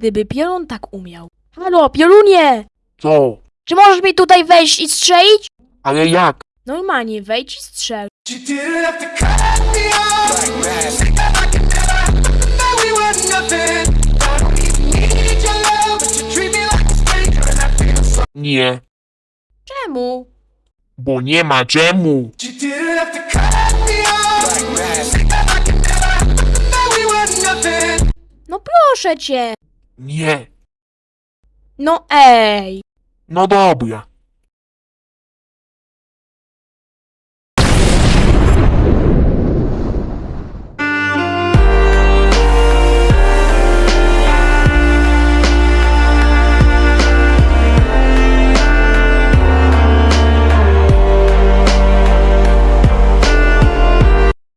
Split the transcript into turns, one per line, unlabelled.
Gdyby Piorun tak umiał. Halo, Piorunie!
Co?
Czy możesz mi tutaj wejść i strzelić?
Ale jak?
Normalnie, wejdź i strzel.
Nie,
Czemu?
bo nie ma czemu.
No proszę cię.
Nie.
No ej.
No dobra.